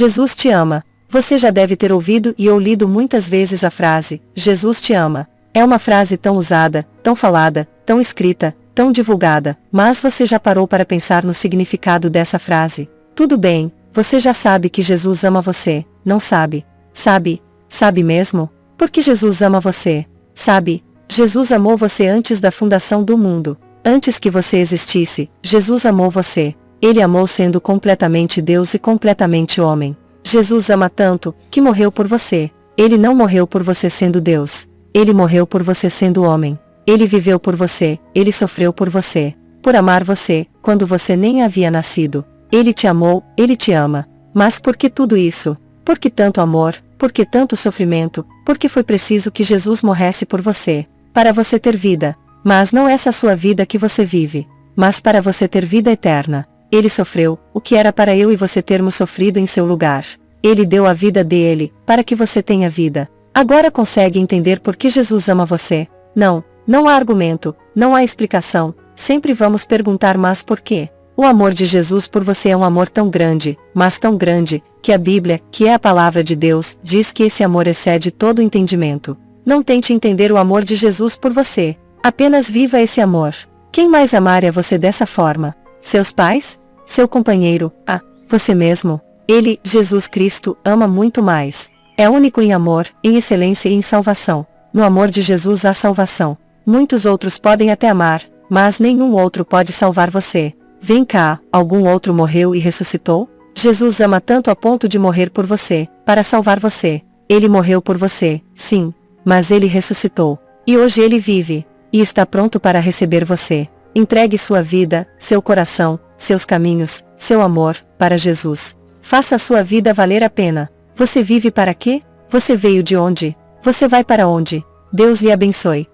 Jesus te ama. Você já deve ter ouvido e ou lido muitas vezes a frase: Jesus te ama. É uma frase tão usada, tão falada, tão escrita, tão divulgada, mas você já parou para pensar no significado dessa frase? Tudo bem, você já sabe que Jesus ama você, não sabe? Sabe? Sabe mesmo? Porque Jesus ama você. Sabe? Jesus amou você antes da fundação do mundo. Antes que você existisse, Jesus amou você. Ele amou sendo completamente Deus e completamente homem. Jesus ama tanto, que morreu por você. Ele não morreu por você sendo Deus. Ele morreu por você sendo homem. Ele viveu por você, ele sofreu por você. Por amar você, quando você nem havia nascido. Ele te amou, ele te ama. Mas por que tudo isso? Por que tanto amor? Por que tanto sofrimento? Porque foi preciso que Jesus morresse por você. Para você ter vida. Mas não essa sua vida que você vive. Mas para você ter vida eterna. Ele sofreu, o que era para eu e você termos sofrido em seu lugar. Ele deu a vida dele, para que você tenha vida. Agora consegue entender por que Jesus ama você? Não, não há argumento, não há explicação, sempre vamos perguntar mas por quê? O amor de Jesus por você é um amor tão grande, mas tão grande, que a Bíblia, que é a palavra de Deus, diz que esse amor excede todo o entendimento. Não tente entender o amor de Jesus por você. Apenas viva esse amor. Quem mais amaria você dessa forma? Seus pais? Seu companheiro? Ah, você mesmo? Ele, Jesus Cristo, ama muito mais. É único em amor, em excelência e em salvação. No amor de Jesus há salvação. Muitos outros podem até amar, mas nenhum outro pode salvar você. Vem cá, algum outro morreu e ressuscitou? Jesus ama tanto a ponto de morrer por você, para salvar você. Ele morreu por você, sim, mas ele ressuscitou. E hoje ele vive, e está pronto para receber você. Entregue sua vida, seu coração, seus caminhos, seu amor, para Jesus. Faça a sua vida valer a pena. Você vive para quê? Você veio de onde? Você vai para onde? Deus lhe abençoe.